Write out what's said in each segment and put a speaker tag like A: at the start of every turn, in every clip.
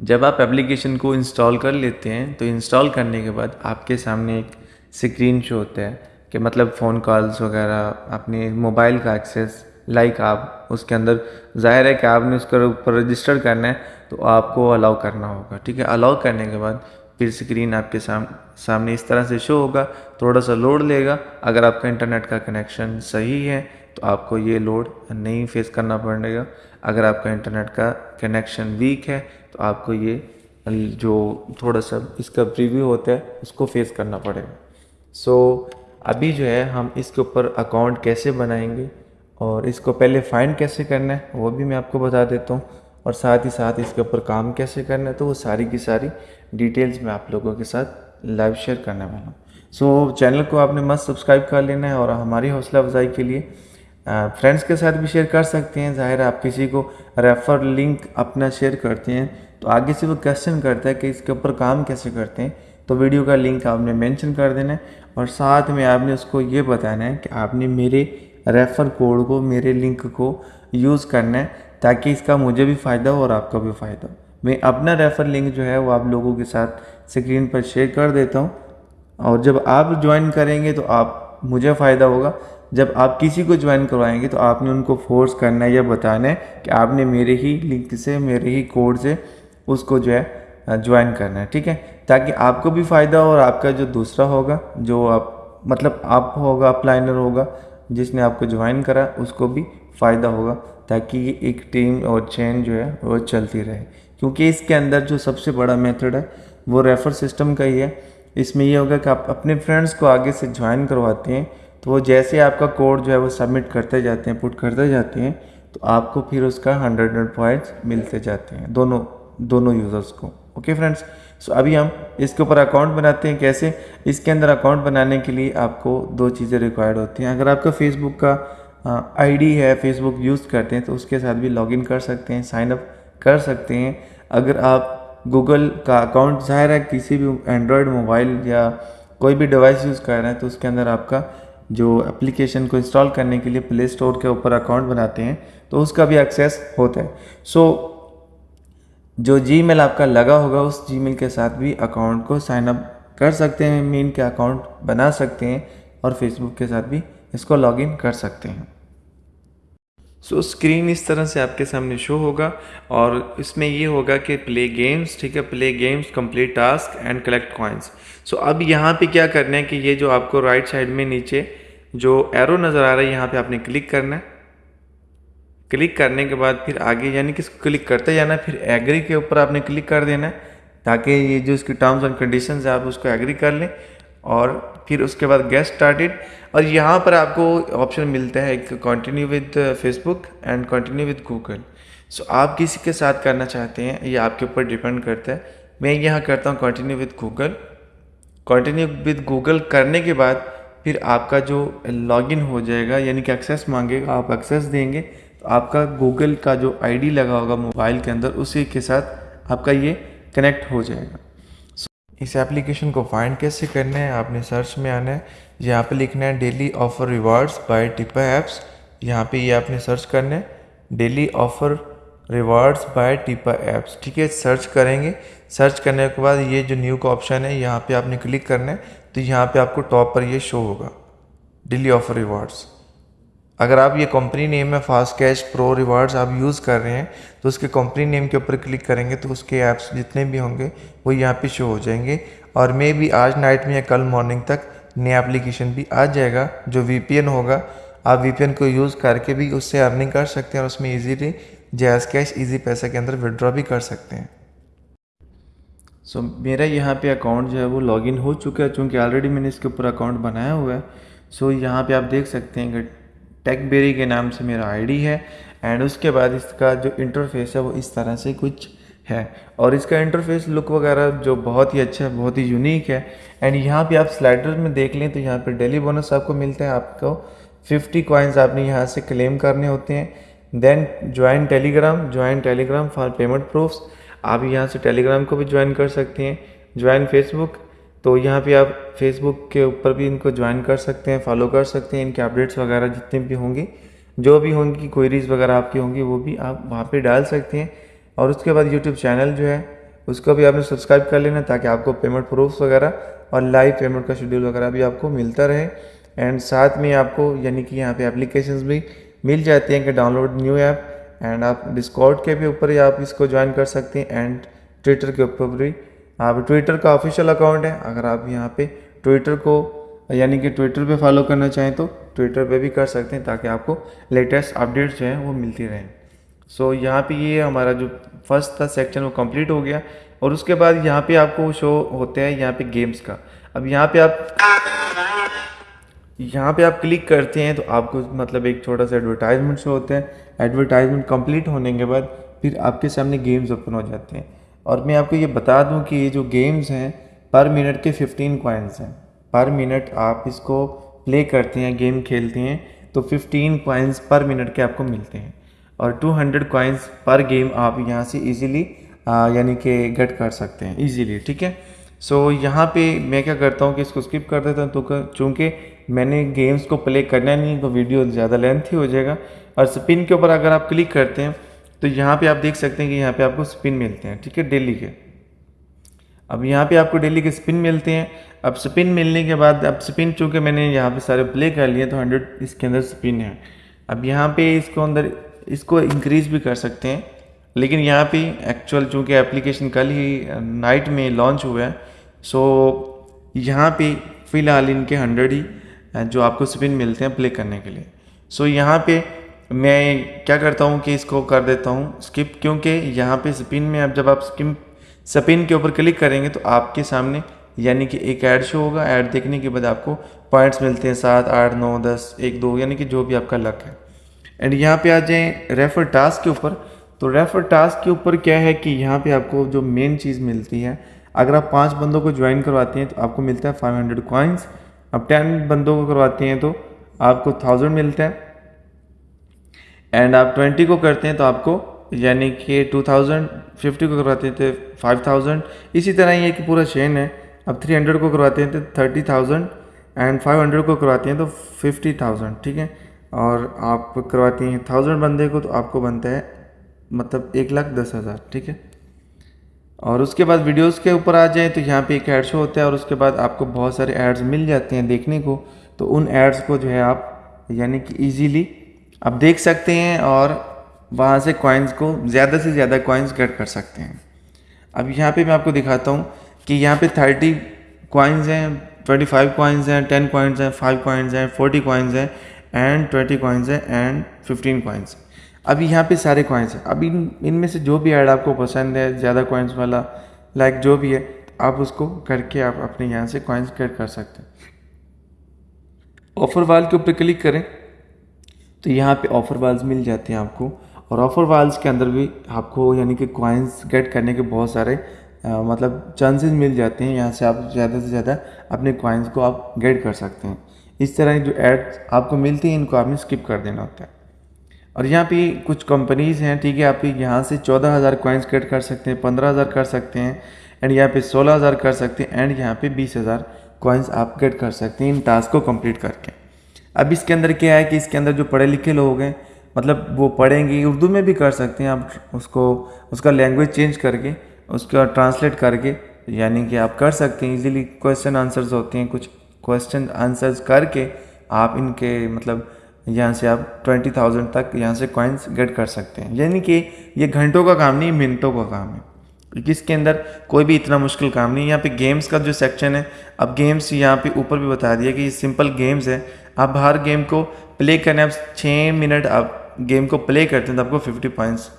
A: जब आप एप्लीकेशन को इंस्टॉल कर लेते हैं तो इंस्टॉल करने के बाद आपके सामने एक स्क्रीन शो होता है कि मतलब फ़ोन कॉल्स वगैरह अपने मोबाइल का एक्सेस लाइक आप उसके अंदर ज़ाहिर है कि आपने उसके ऊपर रजिस्टर करना है तो आपको अलाउ करना होगा ठीक है? अलाउ करने के बाद फिर स्क्रीन आपके साम, सामने इस तरह से शो होगा थोड़ा सा लोड लेगा। अगर आपका इंटरनेट का कनेक्शन सही है तो आपको ये लोड नहीं फेस करना पड़ेगा। अगर आपका इंटरनेट का कनेक्शन वीक है तो आपको ये जो थोड़ा सा इसका प्रीव्यू होता है उसको फेस करना पड़ेगा। सो so, अभी जो है हम इसके ऊपर अकाउंट कैसे बनाएँगे और इसको पहले फाइंड कैसे करना है वो भी मैं आपको बता देता हूँ। और साथ ही साथ इसके ऊपर काम कैसे करना है तो वो सारी की सारी डिटेल्स मैं आप लोगों के साथ लाइव शेयर करने वाला हूँ। सो so, चैनल को आपने मस्त सब्सक्राइब कर लेना है और हमारी हौसला अफजाई के लिए फ्रेंड्स के साथ भी शेयर कर सकते हैं। ज़ाहिर आप किसी को रेफ़र लिंक अपना शेयर करते हैं तो आगे से वो क्वेश्चन करता है कि इसके ऊपर काम कैसे करते हैं तो वीडियो का लिंक आपने मेंशन कर देना है और साथ में आपने उसको ये बताना है कि आपने मेरे रेफ़र कोड को, मेरे लिंक को यूज़ करना है ताकि इसका मुझे भी फ़ायदा हो और आपका भी फ़ायदा हो। मैं अपना रेफ़र लिंक जो है, वो आप लोगों के साथ स्क्रीन पर शेयर कर देता हूँ और जब आप ज्वाइन करेंगे तो आप, मुझे फ़ायदा होगा। जब आप किसी को ज्वाइन करवाएँगे तो आपने उनको फोर्स करना है या बताना है कि आपने मेरे ही लिंक से, मेरे ही कोड से उसको जो है ज्वाइन करना है, ठीक है? ताकि आपको भी फ़ायदा हो और आपका जो दूसरा होगा, जो आप मतलब आप होगा अपलाइनर होगा, जिसने आपको ज्वाइन करा, उसको भी फ़ायदा होगा, ताकि ये एक टीम और चेन जो है, वो चलती रहे। क्योंकि इसके अंदर जो सबसे बड़ा मेथड है, वो रेफर सिस्टम का ही है। इसमें ये होगा कि आप अपने फ्रेंड्स को आगे से ज्वाइन करवाते हैं तो वो जैसे आपका कोड जो है वो सबमिट करते जाते हैं पुट करते जाते हैं तो आपको फिर उसका हंड्रेड हंड्रेड पॉइंट्स मिलते जाते हैं, दोनों दोनों यूज़र्स को। ओके फ्रेंड्स सो अभी हम इसके ऊपर अकाउंट बनाते हैं कैसे? इसके अंदर अकाउंट बनाने के लिए आपको दो चीज़ें रिक्वायर्ड होती हैं। अगर आपका फेसबुक का आईडी है फेसबुक यूज़ करते हैं तो उसके साथ भी लॉगिन कर सकते हैं साइन अप कर सकते हैं। अगर आप गूगल का अकाउंट ज़ाहिर है, किसी भी एंड्रॉयड मोबाइल या कोई भी डिवाइस यूज़ कर रहे हैं तो उसके अंदर आपका जो एप्लीकेशन को इंस्टॉल करने के लिए प्ले स्टोर के ऊपर अकाउंट बनाते हैं तो उसका भी एक्सेस होता है। सो so, जो जी आपका लगा होगा उस जी के साथ भी अकाउंट को साइनअप कर सकते हैं मीन के अकाउंट बना सकते हैं और फेसबुक के साथ भी इसको लॉगिन कर सकते हैं। सो so, स्क्रीन इस तरह से आपके सामने शो होगा और इसमें ये होगा कि प्ले गेम्स ठीक है? Play games complete task and collect coins so अब यहाँ पे क्या करना है कि ये जो आपको राइट साइड में नीचे जो एरो नज़र आ रहा है यहाँ पे आपने क्लिक करना है। क्लिक करने के बाद फिर आगे यानी कि क्लिक करते जाना फिर एग्री के ऊपर आपने क्लिक कर देना है ताकि ये जो इसकी टर्म्स एंड कंडीशन है आप उसको एग्री कर लें। और फिर उसके बाद गेस्ट स्टार्टेड और यहाँ पर आपको ऑप्शन मिलता है, एक continue with Facebook and continue with Google so आप किसी के साथ करना चाहते हैं, ये आपके ऊपर डिपेंड करता है। मैं यहाँ करता हूँ continue with Google continue with Google करने के बाद फिर आपका जो लॉगिन हो जाएगा, यानी कि एक्सेस मांगेगा, आप एक्सेस देंगे तो आपका गूगल का जो आईडी लगा होगा मोबाइल के अंदर, उसी के साथ आपका ये कनेक्ट हो जाएगा। इस एप्लीकेशन को फाइंड कैसे करना है, आपने सर्च में आना है। यहाँ पे लिखना है daily offer rewards by Tipa apps यहाँ पे ये आपने सर्च करना है daily offer rewards by Tipa apps ठीक है सर्च करेंगे। सर्च करने के बाद ये जो न्यू का ऑप्शन है, यहाँ पे आपने क्लिक करना है तो यहाँ पे आपको टॉप पर ये शो होगा। डेली ऑफ़र रिवार्ड्स अगर आप ये कंपनी नेम है फास्ट कैश प्रो रिवार्ड्स आप यूज़ कर रहे हैं तो उसके कंपनी नेम के ऊपर क्लिक करेंगे तो उसके ऐप्स जितने भी होंगे वो यहाँ पे शो हो जाएँगे। और मे भी आज नाइट में या कल मॉर्निंग तक नया एप्लीकेशन भी आ जाएगा जो वीपीएन होगा। आप वीपीएन को यूज़ करके भी उससे अर्निंग कर सकते हैं और उसमें ईजीली जैस कैश ईजी पैसा के अंदर विड्रॉ भी कर सकते हैं। सो so, मेरा यहाँ पे अकाउंट जो है वो लॉगिन हो चुका है चूँकि ऑलरेडी मैंने इसके ऊपर अकाउंट बनाया हुआ है। सो so, यहाँ पे आप देख सकते हैं कि टेकबेरी के नाम से मेरा आईडी है एंड उसके बाद इसका जो इंटरफेस है वो इस तरह से कुछ है। और इसका इंटरफेस लुक वगैरह जो बहुत ही अच्छा है, बहुत ही यूनिक है। एंड यहाँ पे आप स्लाइडर में देख लें तो यहाँ पे डेली बोनस आपको मिलता है। आपको 50 कॉइन्स आपने यहाँ से क्लेम करने होते हैं। Then join Telegram join Telegram for payment proofs आप यहाँ से टेलीग्राम को भी ज्वाइन कर सकते हैं। ज्वाइन फेसबुक तो यहाँ पे आप फेसबुक के ऊपर भी इनको ज्वाइन कर सकते हैं फॉलो कर सकते हैं, इनके अपडेट्स वगैरह जितने भी होंगे, जो भी होंगी क्वेरीज वगैरह आपकी होंगी, वो भी आप वहाँ पे डाल सकते हैं। और उसके बाद यूट्यूब चैनल जो है, उसको भी आपने सब्सक्राइब कर लेना ताकि आपको पेमेंट प्रूफ्स वगैरह और लाइव पेमेंट का शेड्यूल वगैरह भी आपको मिलता रहे। एंड साथ में आपको, यानी कि यहाँ पे एप्लीकेशंस भी मिल जाती हैं कि डाउनलोड न्यू ऐप एंड आप डिस्कॉर्ड के भी ऊपर ही आप इसको ज्वाइन कर सकते हैं एंड ट्विटर के ऊपर भी आप ट्विटर का ऑफिशियल अकाउंट है। अगर आप यहाँ पे ट्विटर को यानी कि ट्विटर पे फॉलो करना चाहें तो ट्विटर पे भी कर सकते हैं ताकि आपको लेटेस्ट अपडेट्स जो हैं वो मिलती रहें। सो so, यहाँ पे ये हमारा जो फ़र्स्ट था सेक्शन वो कंप्लीट हो गया। और उसके बाद यहाँ पे आपको शो होते हैं यहाँ पे गेम्स का। अब यहाँ पे आप यहाँ पे आप क्लिक करते हैं तो आपको मतलब एक छोटा सा एडवर्टाइजमेंट शो होता है। एडवर्टाइजमेंट कंप्लीट होने के बाद फिर आपके सामने गेम्स ओपन हो जाते हैं। और मैं आपको ये बता दूँ कि ये जो गेम्स हैं पर मिनट के 15 कॉइन्स हैं। पर मिनट आप इसको प्ले करते हैं गेम खेलते हैं तो 15 कॉइन्स पर मिनट के आपको मिलते हैं। और 200 हंड्रेड कॉइन्स पर गेम आप यहाँ से इजीली यानी कि गेट कर सकते हैं इजीली ठीक है? सो so, यहाँ पे मैं क्या करता हूँ कि इसको स्किप कर देता हूँ तो चूँकि मैंने गेम्स को प्ले करना नहीं तो वीडियो ज़्यादा लेंथ ही हो जाएगा। और स्पिन के ऊपर अगर आप क्लिक करते हैं तो यहाँ पे आप देख सकते हैं कि यहाँ पे आपको स्पिन मिलते हैं, ठीक है, डेली के। अब यहाँ पे आपको डेली के स्पिन मिलते हैं। अब स्पिन मिलने के बाद, अब स्पिन चूँकि मैंने यहाँ पे सारे प्ले कर लिए तो हंड्रेड इसके अंदर स्पिन है। अब यहाँ पे इसको अंदर, इसको इंक्रीज भी कर सकते हैं। लेकिन यहाँ पे एक्चुअल चूँकि एप्लीकेशन कल ही नाइट में लॉन्च हुआ है। सो यहाँ पे फ़िलहाल इनके हंड्रेड ही जो आपको स्पिन मिलते हैं प्ले करने के लिए। सो यहाँ पे मैं क्या करता हूँ कि इसको कर देता हूँ स्किप क्योंकि यहाँ पे स्पिन में अब जब आप स्किप स्पिन के ऊपर क्लिक करेंगे तो आपके सामने यानी कि एक ऐड शो होगा। ऐड देखने के बाद आपको पॉइंट्स मिलते हैं सात, आठ, नौ, दस, एक, दो, यानी कि जो भी आपका लक है। एंड यहाँ पे आ जाए रेफर टास्क के ऊपर। तो रेफर टास्क के ऊपर क्या है कि यहाँ पे आपको जो मेन चीज़ मिलती है, अगर आप पाँच बंदों को ज्वाइन करवाते हैं तो आपको मिलता है फाइव हंड्रेड कॉइन्स अब टेन बंदों को करवाते हैं तो आपको थाउज़ेंड मिलता है। एंड आप ट्वेंटी को करते हैं तो आपको, यानी कि टू थाउज़ेंड फिफ्टी को करवाते हैं तो फाइव थाउज़ेंड इसी तरह ये कि पूरा चेन है। अब थ्री हंड्रेड को करवाते हैं तो thirty thousand and five hundred को करवाते हैं तो फिफ्टी थाउज़ेंड ठीक है? और आप करवाती हैं थाउज़ेंड बंदे को तो आपको बनता है मतलब एक लाख दस हज़ार, ठीक है? और उसके बाद वीडियोस के ऊपर आ जाए तो यहाँ पे एक ऐड शो होता है और उसके बाद आपको बहुत सारे एड्स मिल जाते हैं देखने को। तो उन एड्स को जो है आप, यानी कि इजीली आप देख सकते हैं और वहाँ से कॉइन्स को ज़्यादा से ज़्यादा कॉइन्स गेट कर सकते हैं। अब यहाँ पे मैं आपको दिखाता हूँ कि यहाँ पे थर्टी कॉइन्स हैं ट्वेंटी फाइव कॉइन्स हैं टेन कॉइन्स हैं फाइव कॉइन्स हैं फोर्टी कॉइन्स हैं एंड ट्वेंटी कॉइन्स हैं एंड फिफ्टीन कॉइन्स अभी यहाँ पे सारे कॉइन्स हैं। अब इन, इनमें से जो भी ऐड आपको पसंद है, ज़्यादा कॉइन्स वाला लाइक जो भी है, आप उसको करके आप अपने यहाँ से कॉइन्स गेट कर सकते हैं। ऑफ़र वाल के ऊपर क्लिक करें। तो यहाँ पे ऑफ़र वाल्स मिल जाते हैं आपको। और ऑफ़र वाल्स के अंदर भी आपको यानी कि कॉइन्स गेट करने के बहुत सारे आ, मतलब चांसेस मिल जाते हैं। यहाँ से आप ज़्यादा से ज़्यादा अपने कॉइन्स को आप गेट कर सकते हैं। इस तरह की जो एड्स आपको मिलती हैं इनको आपने स्किप कर देना होता है। और यहाँ पे कुछ कंपनीज़ हैं ठीक है आप यहाँ से चौदह हज़ार कॉइन्स गेट कर सकते हैं पंद्रह हज़ार कर सकते हैं एंड यहाँ पे सोलह हज़ार कर सकते हैं एंड यहाँ पे बीस हज़ार कॉइन्स आप गेट कर सकते हैं इन टास्क को कंप्लीट करके। अब इसके अंदर क्या है कि इसके अंदर जो पढ़े लिखे लोग हैं मतलब वो पढ़ेंगे, उर्दू में भी कर सकते हैं आप उसको, उसका लैंग्वेज चेंज करके, उसका ट्रांसलेट करके, यानी कि आप कर सकते हैं इजीली क्वेश्चन आंसर्स होते हैं, कुछ क्वेश्चन आंसर्स करके आप इनके मतलब यहाँ से आप ट्वेंटी थाउज़ेंड तक यहाँ से कॉइन्स गेट कर सकते हैं। यानी कि ये घंटों का काम नहीं, मिनटों का काम है। इसके अंदर कोई भी इतना मुश्किल काम नहीं यहाँ पे गेम्स का जो सेक्शन है, अब गेम्स यहाँ पे ऊपर भी बता दिया कि ये सिंपल गेम्स है। आप हर गेम को प्ले करने आप छः मिनट आप गेम को प्ले करते हैं तो आपको फिफ्टी पॉइंट्स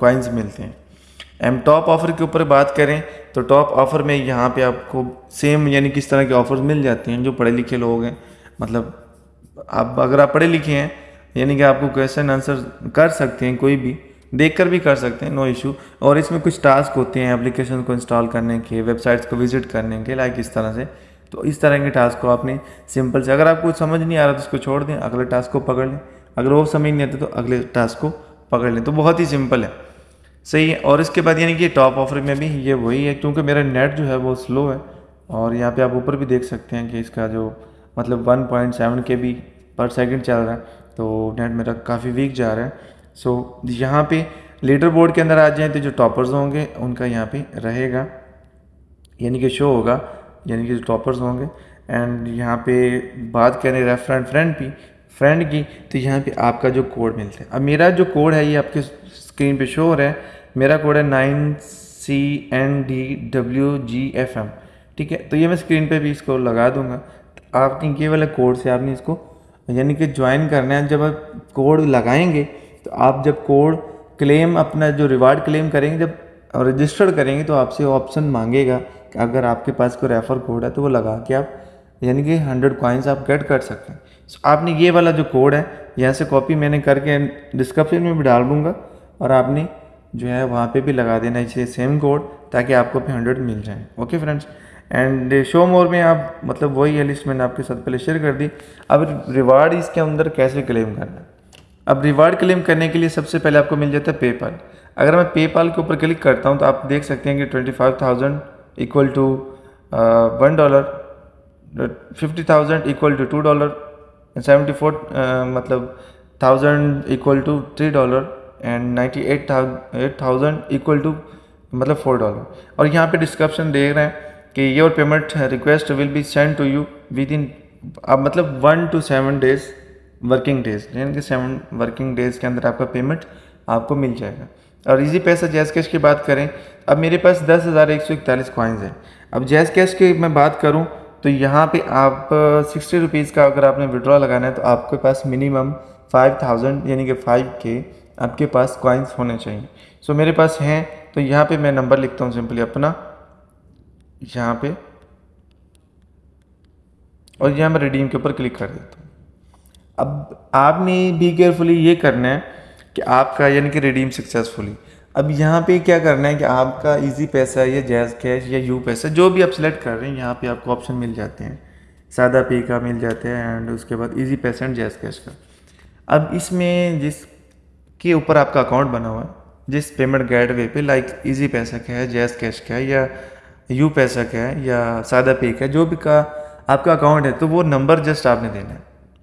A: कॉइन्स मिलते हैं। एम टॉप ऑफ़र के ऊपर बात करें तो टॉप ऑफ़र में यहाँ पे आपको सेम यानी किस तरह के ऑफर्स मिल जाते हैं, जो पढ़े लिखे लोग हैं। मतलब आप, अगर आप पढ़े लिखे हैं, यानी कि आपको क्वेश्चन आंसर कर सकते हैं कोई भी देख कर भी कर सकते हैं नो इशू और इसमें कुछ टास्क होते हैं एप्लीकेशन को इंस्टॉल करने के वेबसाइट्स को विज़िट करने के लाइक इस तरह से। तो इस तरह के टास्क को आपने सिंपल से, अगर आपको समझ नहीं आ रहा तो उसको छोड़ दें, अगले टास्क को पकड़ लें। अगर वो समझ नहीं आते तो अगले टास्क को पकड़ लें। तो बहुत ही सिंपल है। सही है। और इसके बाद यानी कि टॉप ऑफ़र में भी ये वही है, क्योंकि मेरा नेट जो है वो स्लो है और यहाँ पे आप ऊपर भी देख सकते हैं कि इसका जो मतलब 1.7 के बी पर सेकंड चल रहा है तो नेट मेरा काफ़ी वीक जा रहा है। सो यहाँ पे लीडर बोर्ड के अंदर आ जाएँ तो जो टॉपर्स होंगे, उनका यहाँ पे रहेगा। यानी कि शो होगा। यानी कि जो टॉपर्स होंगे। एंड यहाँ पे बात करें रेफरेंट फ्रेंड की फ्रेंड की तो यहाँ पे आपका जो कोड मिलता है। अब मेरा जो कोड है, ये आपके स्क्रीन पे शो हो रहा है। मेरा कोड है nine C N D W G F M ठीक है? तो ये मैं स्क्रीन पे भी इसको लगा दूँगा। तो आपने ये वाले कोड से आपने इसको यानी कि ज्वाइन करना है। जब आप कोड लगाएँगे तो आप जब कोड क्लेम अपना जो रिवार्ड क्लेम करेंगे, जब रजिस्टर्ड करेंगे तो आपसे ऑप्शन मांगेगा। अगर आपके पास कोई रेफर कोड है तो वो लगा के आप यानी कि हंड्रेड कॉइन्स आप गेट कर सकते हैं। So, आपने ये वाला जो कोड है यहाँ से कॉपी मैंने करके डिस्क्रिप्शन में भी डाल दूँगा और आपने जो है वहाँ पे भी लगा देना चाहिए सेम कोड ताकि आपको भी हंड्रेड मिल जाए। Okay friends and show more में आप मतलब वही है लिस्ट मैंने आपके साथ पहले शेयर कर दी। अब रिवार्ड इसके अंदर कैसे क्लेम करना अब रिवार्ड क्लेम करने के लिए सबसे पहले आपको मिल जाता है पेपाल अगर मैं पेपाल के ऊपर क्लिक करता हूँ तो आप देख सकते हैं कि twenty five thousand equal to one dollar fifty thousand equal to two dollar seventy four मतलब thousand equal to three dollar and ninety eight thousand equal to मतलब फोर डॉलर और यहाँ पे डिस्क्रिप्शन देख रहे हैं कि your payment request will be send to you with in अब मतलब one two seven days working days यानी कि सेवन वर्किंग डेज़ के अंदर आपका पेमेंट आपको मिल जाएगा। और इजी पैसा जैस कैश की बात करें, अब मेरे पास दस हज़ार एक सौ इकतालीस कॉइन्स हैं। अब जैस कैश की मैं बात करूँ तो यहाँ पे आप, सिक्सटी रुपीज़ का अगर आपने विड्रॉ लगाना है तो आपके पास मिनिमम फाइव थाउज़ेंड यानी कि फाइव के आपके पास कॉइन्स होने चाहिए। सो मेरे पास हैं तो यहाँ पे मैं नंबर लिखता हूँ सिंपली अपना। यहाँ पे, और यहाँ मैं रिडीम के ऊपर क्लिक कर देता हूँ। अब आपने भी केयरफुली ये करना है कि आपका यानी कि रिडीम सक्सेसफुली अब यहाँ पे क्या करना है कि आपका इजी पैसा या जैज़ कैश या यू पैसा, जो भी आप सिलेक्ट कर रहे हैं, यहाँ पे आपको ऑप्शन मिल जाते हैं। सादा पे का मिल जाते हैं एंड उसके बाद इजी पैसा एंड जैज़ कैश का। अब इसमें जिस के ऊपर आपका अकाउंट बना हुआ है, जिस पेमेंट गेटवे पे लाइक इजी पैसा का है जैज़ कैश का है, या यू पैसा का है, या सादा पे का है जो भी का आपका अकाउंट है तो वो नंबर जस्ट आपने देना है,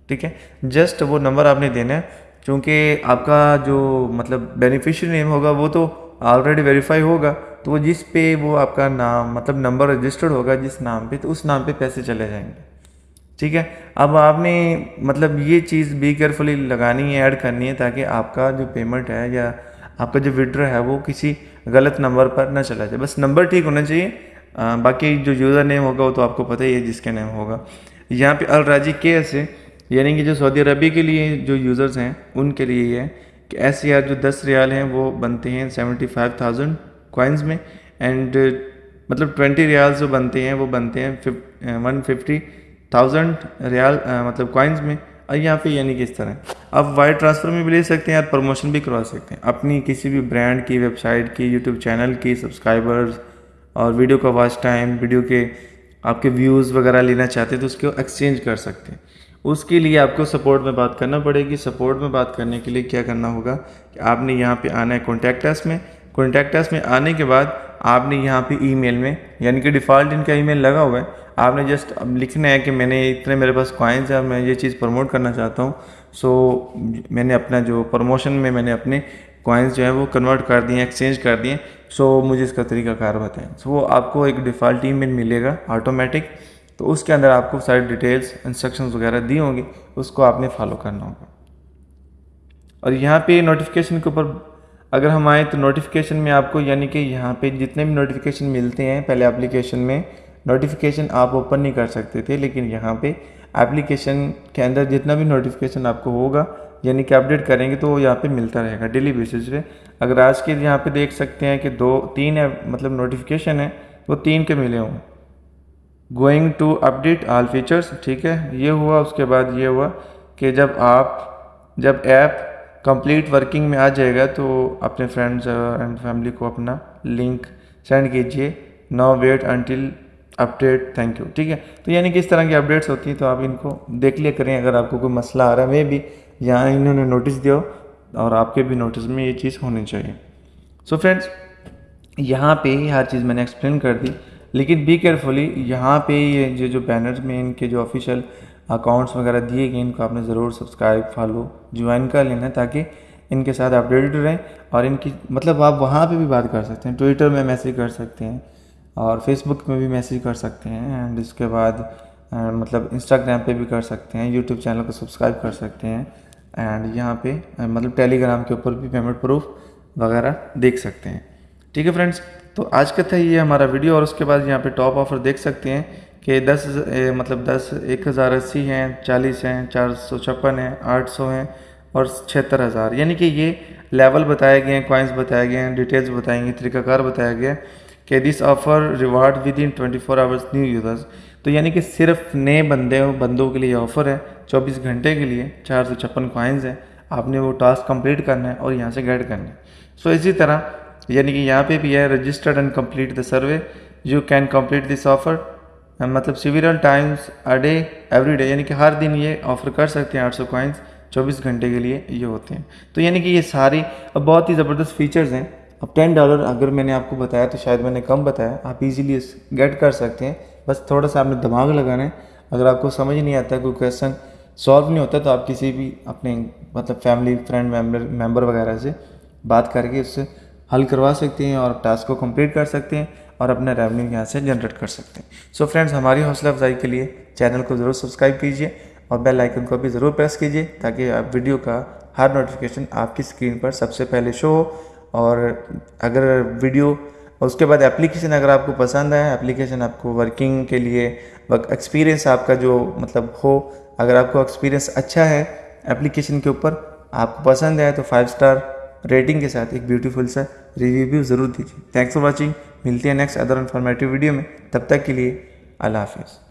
A: ठीक है? जस्ट वो नंबर आपने देना है क्योंकि आपका जो मतलब बेनिफिशियरी नेम होगा वो तो ऑलरेडी वेरीफाई होगा। तो वो जिस पे वो आपका नाम मतलब नंबर रजिस्टर्ड होगा जिस नाम पे तो उस नाम पे पैसे चले जाएँगे। ठीक है? अब आपने मतलब ये चीज़ बी केयरफुली लगानी है ऐड करनी है ताकि आपका जो पेमेंट है या आपका जो विड्रॉ है वो किसी गलत नंबर पर ना चला जाए। बस नंबर ठीक होना चाहिए। आ, बाकी जो यूज़र नेम होगा वो तो आपको पता ही है जिसके नेम होगा। यहाँ पे अलराजी के से यानी कि जो सऊदी अरबी के लिए जो यूज़र्स हैं, उनके लिए ये है कि एस सी आर जो दस रियाल हैं, वो बनते हैं सेवेंटी फाइव थाउज़ेंड कॉइन्स में एंड मतलब ट्वेंटी रियाल जो बनते हैं, वो बनते हैं वन फिफ्टी थाउज़ेंड रियाल मतलब कॉइन्स में। और यहाँ पे यानी कि इस तरह। आप वायर ट्रांसफ़र में भी ले सकते हैं या प्रमोशन भी करवा सकते हैं। अपनी किसी भी ब्रांड की वेबसाइट की यूट्यूब चैनल की सब्सक्राइबर्स और वीडियो का वॉच टाइम वीडियो के आपके व्यूज़ वगैरह लेना चाहते हैं तो उसको एक्सचेंज कर सकते हैं। उसके लिए आपको सपोर्ट में बात करना पड़ेगी। सपोर्ट में बात करने के लिए क्या करना होगा कि आपने यहाँ पे आना है कॉन्टैक्ट अस में। कॉन्टैक्ट अस में आने के बाद आपने यहाँ पे ईमेल में, यानी कि डिफ़ॉल्ट इनका ईमेल लगा हुआ है। आपने जस्ट अब लिखना है कि मैंने इतने मेरे पास कॉइन्स है, मैं ये चीज़ प्रमोट करना चाहता हूँ। सो मैंने अपना जो प्रमोशन में मैंने अपने कॉइन्स जो है वो कन्वर्ट कर दिए एक्सचेंज कर दिए सो मुझे इसका तरीका कार बताएँ। सो वो आपको एक डिफ़ॉल्ट ईमेल मिलेगा ऑटोमेटिक तो उसके अंदर आपको सारी डिटेल्स इंस्ट्रक्शंस वगैरह दी होंगी, उसको आपने फॉलो करना होगा। और यहाँ पे नोटिफिकेशन के ऊपर अगर हम आए तो नोटिफिकेशन में आपको यानी कि यहाँ पे जितने भी नोटिफिकेशन मिलते हैं, पहले एप्लीकेशन में नोटिफिकेशन आप ओपन नहीं कर सकते थे, लेकिन यहाँ पे एप्लीकेशन के अंदर जितना भी नोटिफिकेशन आपको होगा, यानी कि अपडेट करेंगे तो वो यहाँ पे मिलता रहेगा डेली बेसिस पे। अगर आज के यहाँ पे देख सकते हैं कि दो, तीन है मतलब नोटिफिकेशन है, वो तीन के मिले हों going to update all features ठीक है? ये हुआ, उसके बाद ये हुआ कि जब आप, जब ऐप कंप्लीट वर्किंग में आ जाएगा तो अपने फ्रेंड्स एंड फैमिली को अपना लिंक सेंड कीजिए। No wait until update thank you ठीक है? तो यानी कि इस तरह की अपडेट्स होती हैं तो आप इनको देख लिया करें। अगर आपको कोई मसला आ रहा है वे भी यहाँ इन्होंने नोटिस दिया और आपके भी नोटिस में ये चीज़ होनी चाहिए। सो फ्रेंड्स यहाँ पे ही हर चीज़ मैंने एक्सप्लेन कर दी। लेकिन बी केयरफुली यहाँ पे ये जो जो बैनर्स में इनके जो ऑफिशियल अकाउंट्स वगैरह दिए गए, इनको आपने ज़रूर सब्सक्राइब फॉलो ज्वाइन कर लेना ताकि इनके साथ अपडेटेड रहें और इनकी मतलब आप वहाँ पे भी बात कर सकते हैं ट्विटर में मैसेज कर सकते हैं और फेसबुक में भी मैसेज कर सकते हैं एंड इसके बाद मतलब इंस्टाग्राम पे भी कर सकते हैं यूट्यूब चैनल को सब्सक्राइब कर सकते हैं एंड यहाँ पे मतलब टेलीग्राम के ऊपर भी पेमेंट प्रूफ वगैरह देख सकते हैं। ठीक है फ्रेंड्स तो आज का था ये हमारा वीडियो और उसके बाद यहाँ पे टॉप ऑफ़र देख सकते हैं कि दस मतलब दस, एक हज़ार अस्सी हैं, चालीस हैं, चार सौ छप्पन हैं, आठ सौ हैं और छिहत्तर हज़ार। यानी कि ये लेवल बताए गए हैं कॉइन्स बताए गए हैं डिटेल्स बताएँगे तरीकाकार बताया गया कि this offer reward with in twenty four hours new users तो यानी कि सिर्फ़ नए बंदे, बंदों के लिए ऑफ़र है, चौबीस घंटे के लिए चार सौ छप्पन कॉइन्स हैं। आपने वो टास्क कंप्लीट करना है और यहाँ से गाइड करना है। सो इसी तरह यानी कि यहाँ पे भी है registered and complete the survey you can complete this offer मतलब several times a day every day यानी कि हर दिन ये ऑफ़र कर सकते हैं आठ सौ कॉइन्स चौबीस घंटे के लिए ये होते हैं। तो यानी कि ये सारी अब बहुत ही ज़बरदस्त फीचर्स हैं। अब टेन डॉलर अगर मैंने आपको बताया तो शायद मैंने कम बताया। आप इजीली गेट कर सकते हैं। बस थोड़ा सा आपने दिमाग लगाना है। अगर आपको समझ नहीं आता, कोई क्वेश्चन सॉल्व नहीं होता तो आप किसी भी अपने मतलब फैमिली फ्रेंड मेंबर मेंबर वगैरह से बात करके उससे हल करवा सकते हैं और टास्क को कंप्लीट कर सकते हैं और अपना रेवन्यू यहाँ से जनरेट कर सकते हैं। सो so फ्रेंड्स हमारी हौसला अफजाई के लिए चैनल को ज़रूर सब्सक्राइब कीजिए और बेल आइकन को भी ज़रूर प्रेस कीजिए ताकि आप वीडियो का हर नोटिफिकेशन आपकी स्क्रीन पर सबसे पहले शो हो। और अगर वीडियो उसके बाद एप्लीकेशन अगर आपको पसंद आए एप्लीकेशन आपको वर्किंग के लिए एक्सपीरियंस आपका जो मतलब हो, अगर आपको एक्सपीरियंस अच्छा है एप्लीकेशन के ऊपर आपको पसंद है तो फाइव स्टार रेटिंग के साथ एक ब्यूटीफुल सा रिव्यू भी ज़रूर दीजिए। थैंक्स फॉर वॉचिंग मिलती है नेक्स्ट अदर इन्फॉर्मेटिव वीडियो में। तब तक के लिए अल्लाह हाफिज़।